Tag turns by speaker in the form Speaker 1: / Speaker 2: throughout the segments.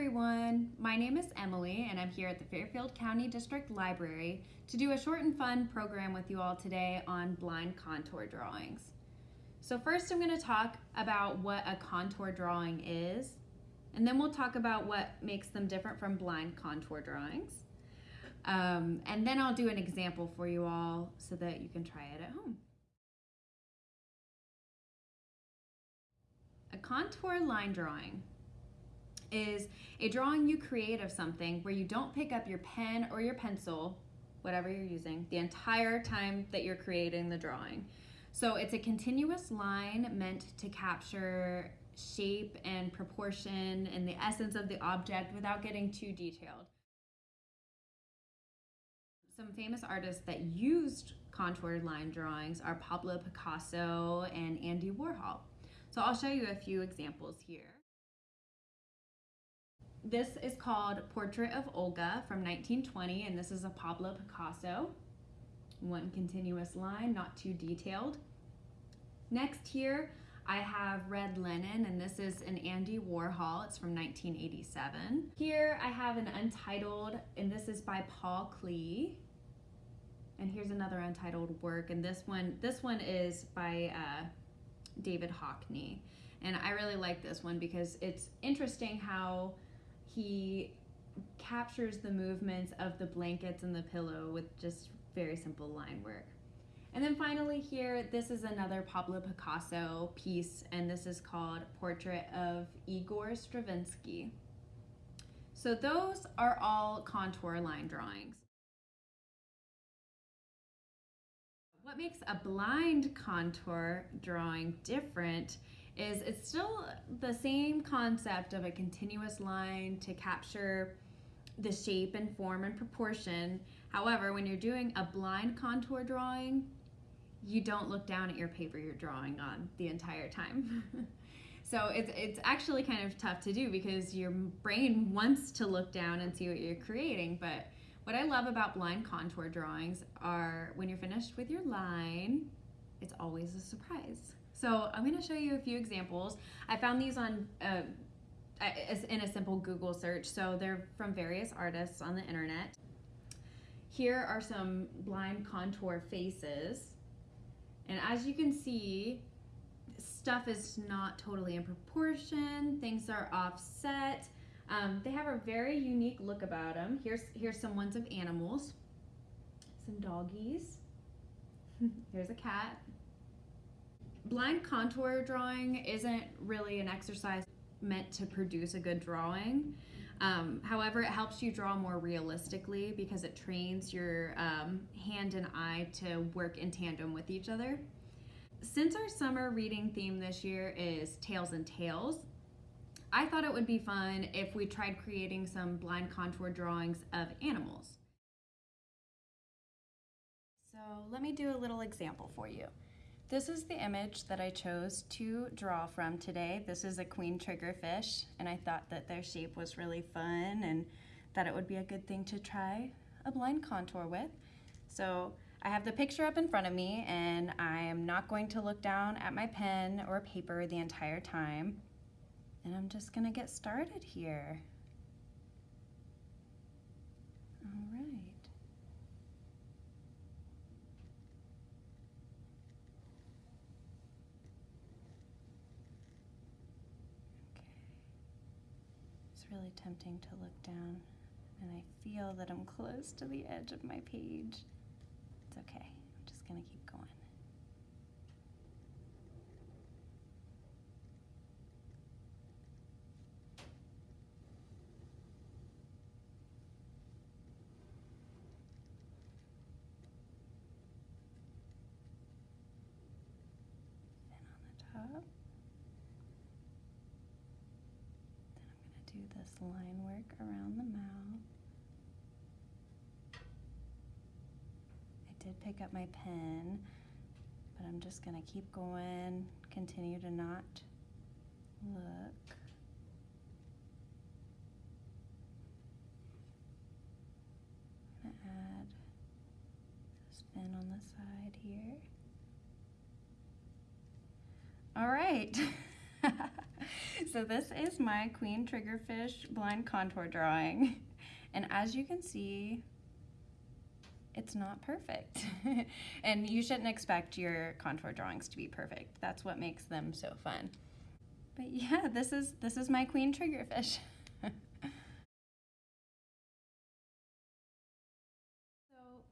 Speaker 1: everyone. My name is Emily, and I'm here at the Fairfield County District Library to do a short and fun program with you all today on blind contour drawings. So first I'm going to talk about what a contour drawing is, and then we'll talk about what makes them different from blind contour drawings. Um, and then I'll do an example for you all so that you can try it at home. A contour line drawing is a drawing you create of something where you don't pick up your pen or your pencil, whatever you're using, the entire time that you're creating the drawing. So it's a continuous line meant to capture shape and proportion and the essence of the object without getting too detailed. Some famous artists that used contour line drawings are Pablo Picasso and Andy Warhol. So I'll show you a few examples here. This is called Portrait of Olga from 1920, and this is a Pablo Picasso. One continuous line, not too detailed. Next here, I have Red Linen, and this is an Andy Warhol. It's from 1987. Here I have an Untitled, and this is by Paul Klee. And here's another Untitled work, and this one, this one is by uh, David Hockney. And I really like this one because it's interesting how he captures the movements of the blankets and the pillow with just very simple line work. And then finally here, this is another Pablo Picasso piece, and this is called Portrait of Igor Stravinsky. So those are all contour line drawings. What makes a blind contour drawing different is it's still the same concept of a continuous line to capture the shape and form and proportion. However, when you're doing a blind contour drawing, you don't look down at your paper you're drawing on the entire time. so it's, it's actually kind of tough to do because your brain wants to look down and see what you're creating. But what I love about blind contour drawings are when you're finished with your line, it's always a surprise. So I'm going to show you a few examples. I found these on uh, in a simple Google search. So they're from various artists on the internet. Here are some blind contour faces. And as you can see, stuff is not totally in proportion. Things are offset. Um, they have a very unique look about them. Here's, here's some ones of animals. Some doggies. Here's a cat blind contour drawing isn't really an exercise meant to produce a good drawing. Um, however, it helps you draw more realistically because it trains your um, hand and eye to work in tandem with each other. Since our summer reading theme this year is Tails and Tales, I thought it would be fun if we tried creating some blind contour drawings of animals. So let me do a little example for you. This is the image that I chose to draw from today. This is a queen triggerfish, and I thought that their shape was really fun and that it would be a good thing to try a blind contour with. So I have the picture up in front of me, and I am not going to look down at my pen or paper the entire time. And I'm just gonna get started here. All right. Really tempting to look down and I feel that I'm close to the edge of my page. It's okay, I'm just gonna keep going. Then on the top. do this line work around the mouth. I did pick up my pen, but I'm just going to keep going, continue to not look. I'm to add a spin on the side here. All right. so this is my queen triggerfish blind contour drawing. And as you can see, it's not perfect. and you shouldn't expect your contour drawings to be perfect. That's what makes them so fun. But yeah, this is this is my queen triggerfish. so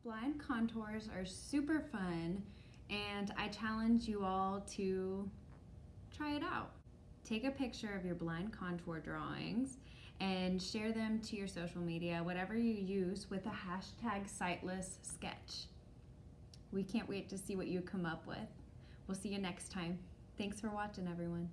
Speaker 1: blind contours are super fun and I challenge you all to try it out. Take a picture of your blind contour drawings and share them to your social media, whatever you use, with the hashtag sightless sketch. We can't wait to see what you come up with. We'll see you next time. Thanks for watching, everyone.